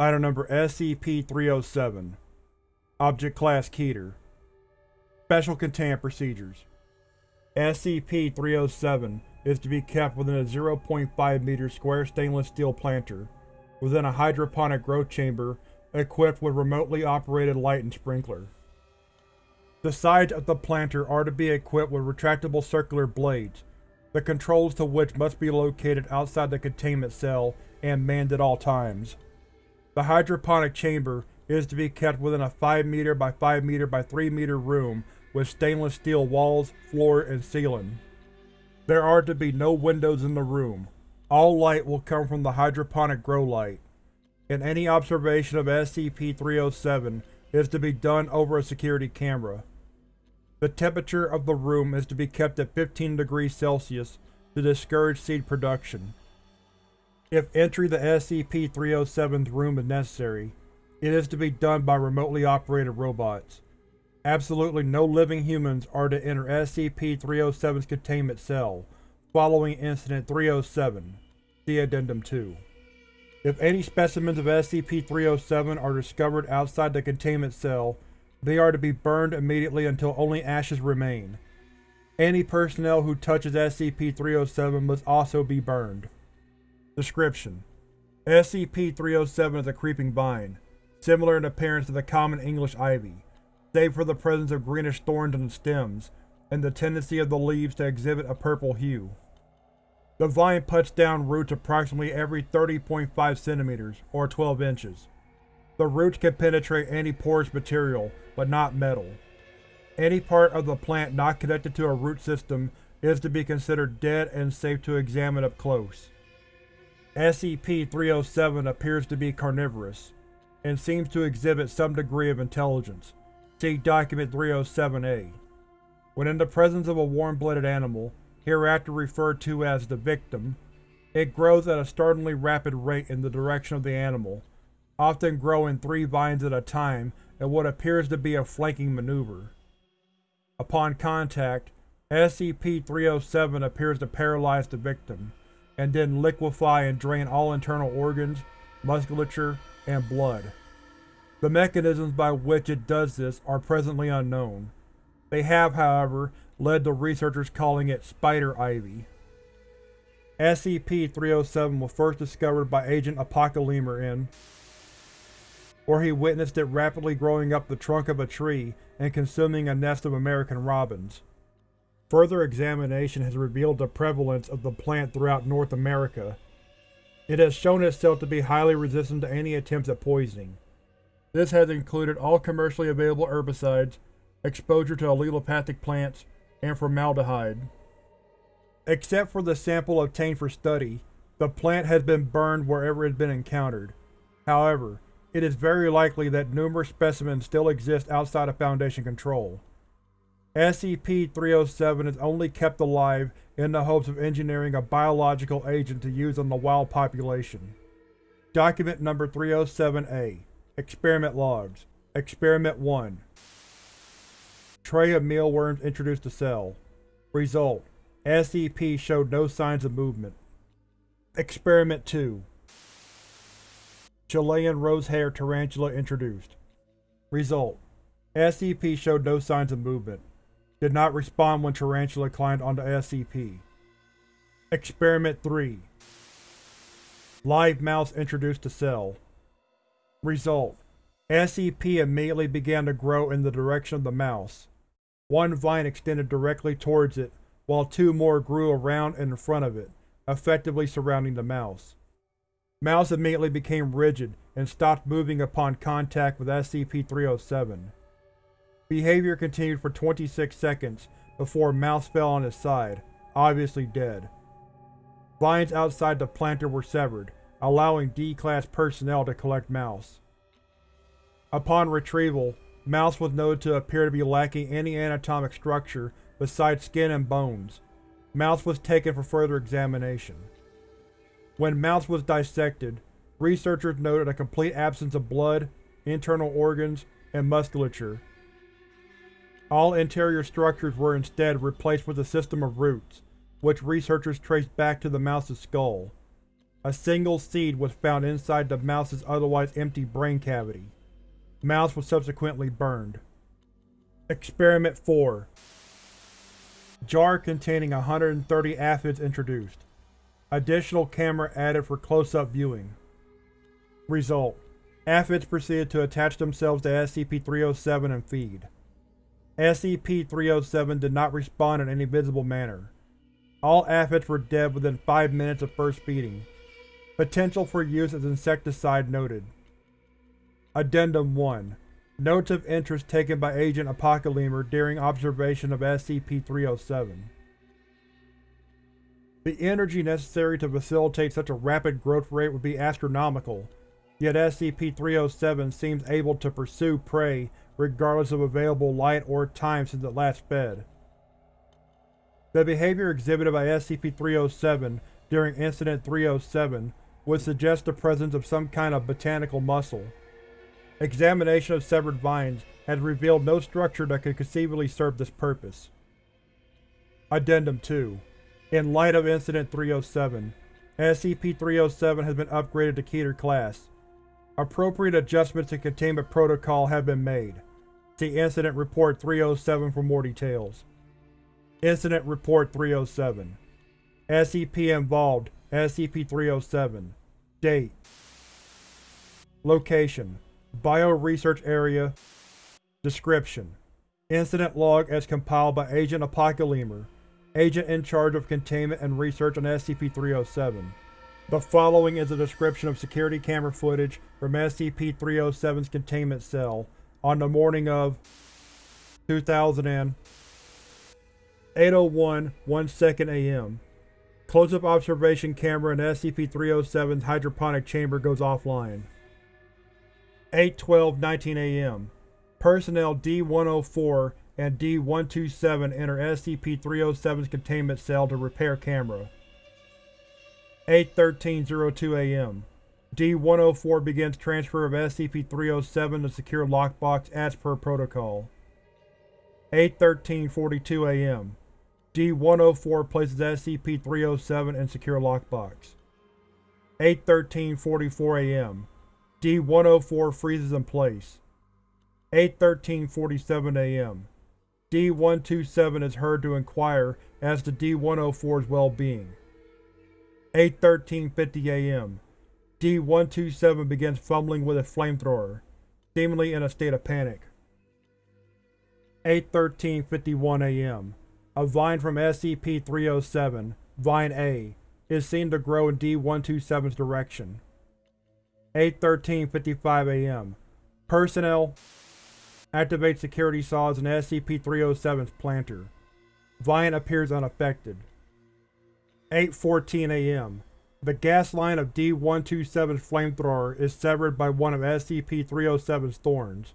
Item number SCP-307 Object Class Keter Special Containment Procedures SCP-307 is to be kept within a 0.5 meter square stainless steel planter, within a hydroponic growth chamber equipped with remotely operated light and sprinkler. The sides of the planter are to be equipped with retractable circular blades, the controls to which must be located outside the containment cell and manned at all times. The hydroponic chamber is to be kept within a 5 meter by 5 meter by 3 meter room with stainless steel walls, floor, and ceiling. There are to be no windows in the room. All light will come from the hydroponic grow light, and any observation of SCP-307 is to be done over a security camera. The temperature of the room is to be kept at 15 degrees Celsius to discourage seed production. If entry to SCP-307's room is necessary, it is to be done by remotely operated robots. Absolutely no living humans are to enter SCP-307's containment cell, following Incident 307. See Addendum 2. If any specimens of SCP-307 are discovered outside the containment cell, they are to be burned immediately until only ashes remain. Any personnel who touches SCP-307 must also be burned. Description: SCP-307 is a creeping vine, similar in appearance to the common English ivy, save for the presence of greenish thorns on the stems, and the tendency of the leaves to exhibit a purple hue. The vine puts down roots approximately every 30.5 cm, or 12 inches. The roots can penetrate any porous material, but not metal. Any part of the plant not connected to a root system is to be considered dead and safe to examine up close. SCP-307 appears to be carnivorous, and seems to exhibit some degree of intelligence. See Document 307-A. When in the presence of a warm-blooded animal, hereafter referred to as the victim, it grows at a startlingly rapid rate in the direction of the animal, often growing three vines at a time in what appears to be a flanking maneuver. Upon contact, SCP-307 appears to paralyze the victim, and then liquefy and drain all internal organs, musculature, and blood. The mechanisms by which it does this are presently unknown. They have, however, led to researchers calling it Spider Ivy. SCP-307 was first discovered by Agent Apocalemur in where he witnessed it rapidly growing up the trunk of a tree and consuming a nest of American robins. Further examination has revealed the prevalence of the plant throughout North America. It has shown itself to be highly resistant to any attempts at poisoning. This has included all commercially available herbicides, exposure to allelopathic plants, and formaldehyde. Except for the sample obtained for study, the plant has been burned wherever it has been encountered. However, it is very likely that numerous specimens still exist outside of Foundation control. SCP-307 is only kept alive in the hopes of engineering a biological agent to use on the wild population. Document Number 307-A Experiment Logs Experiment 1 Tray of mealworms introduced to cell. Result: SCP showed no signs of movement. Experiment 2 Chilean rose-haired tarantula introduced. Result: SCP showed no signs of movement. Did not respond when tarantula climbed onto SCP. Experiment 3 Live mouse introduced to cell. Result: SCP immediately began to grow in the direction of the mouse. One vine extended directly towards it, while two more grew around and in front of it, effectively surrounding the mouse. Mouse immediately became rigid and stopped moving upon contact with SCP-307. Behavior continued for 26 seconds before Mouse fell on his side, obviously dead. Vines outside the planter were severed, allowing D-Class personnel to collect Mouse. Upon retrieval, Mouse was noted to appear to be lacking any anatomic structure besides skin and bones. Mouse was taken for further examination. When Mouse was dissected, researchers noted a complete absence of blood, internal organs, and musculature. All interior structures were instead replaced with a system of roots, which researchers traced back to the mouse's skull. A single seed was found inside the mouse's otherwise empty brain cavity. Mouse was subsequently burned. Experiment 4 Jar containing 130 aphids introduced. Additional camera added for close-up viewing. Result: Aphids proceeded to attach themselves to SCP-307 and feed. SCP-307 did not respond in any visible manner. All aphids were dead within 5 minutes of first feeding. Potential for use as insecticide noted. Addendum 1 Notes of interest taken by Agent Apocalemur during observation of SCP-307 The energy necessary to facilitate such a rapid growth rate would be astronomical, yet SCP-307 seems able to pursue prey regardless of available light or time since it last fed. The behavior exhibited by SCP-307 during Incident 307 would suggest the presence of some kind of botanical muscle. Examination of severed vines has revealed no structure that could conceivably serve this purpose. Addendum 2 In light of Incident 307, SCP-307 has been upgraded to Keter Class. Appropriate adjustments to Containment Protocol have been made. See Incident Report 307 for more details. Incident Report 307 SCP involved. SCP-307 Date. Location. Bio-Research Area. Description. Incident Log as compiled by Agent Apocalemur, Agent in charge of containment and research on SCP-307. The following is a description of security camera footage from SCP-307's containment cell on the morning of 2000 801 1 second AM. Close-up observation camera in SCP-307's hydroponic chamber goes offline. 812 19 AM. Personnel D-104 and D-127 enter SCP-307's containment cell to repair camera. 813.02 AM. D-104 begins transfer of SCP-307 to secure lockbox as per protocol. 813.42 AM. D-104 places SCP-307 in secure lockbox. 813.44 AM. D-104 freezes in place. 813.47 AM. D-127 is heard to inquire as to D-104's well-being. 813.50 AM. D-127 begins fumbling with a flamethrower, seemingly in a state of panic. 813.51 AM. A vine from SCP-307, Vine A, is seen to grow in D-127's direction. 813.55 AM. Personnel activate security saws in SCP-307's planter. Vine appears unaffected. 8.14 AM. The gas line of D-127's flamethrower is severed by one of SCP-307's thorns.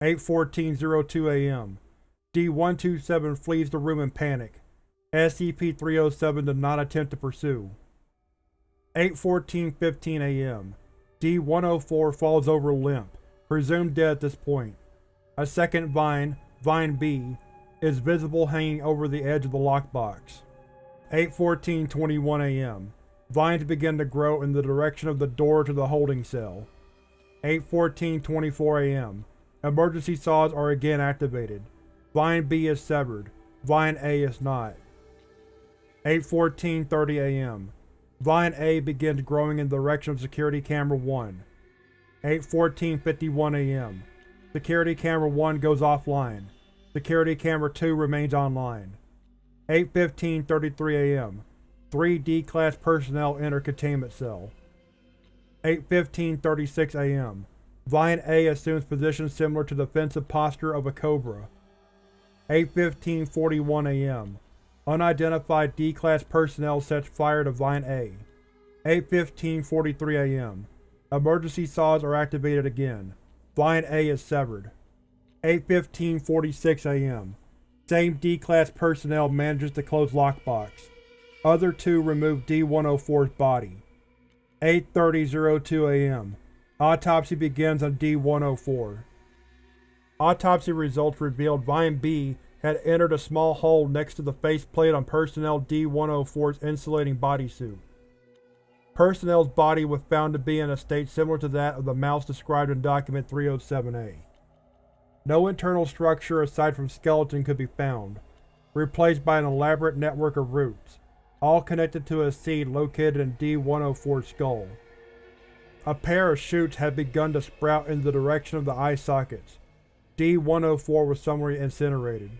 8.14.02 AM. D-127 flees the room in panic. SCP-307 does not attempt to pursue. 8.14.15 AM. D-104 falls over limp, presumed dead at this point. A second vine, Vine B, is visible hanging over the edge of the lockbox. 8.14.21 am. Vines begin to grow in the direction of the door to the holding cell. 8.14.24 am. Emergency saws are again activated. Vine B is severed. Vine A is not. 8.14.30 am. Vine A begins growing in the direction of Security Camera 1. 8.14.51 am. Security Camera 1 goes offline. Security Camera 2 remains online. 8.15.33 am. Three D-Class personnel enter containment cell. 8.15.36 am. Vine A assumes position similar to defensive posture of a cobra. 8.15.41 am. Unidentified D-Class personnel sets fire to Vine A. 8.15.43 am. Emergency saws are activated again. Vine A is severed. 8.15.46 am. Same D-Class personnel manages to close lockbox. Other two remove D-104's body. 8.30.02 am. Autopsy begins on D-104. Autopsy results revealed Vine B had entered a small hole next to the faceplate on Personnel D-104's insulating bodysuit. Personnel's body was found to be in a state similar to that of the mouse described in Document 307-A. No internal structure aside from skeleton could be found, replaced by an elaborate network of roots, all connected to a seed located in D-104's skull. A pair of shoots had begun to sprout in the direction of the eye sockets. D-104 was somewhere incinerated.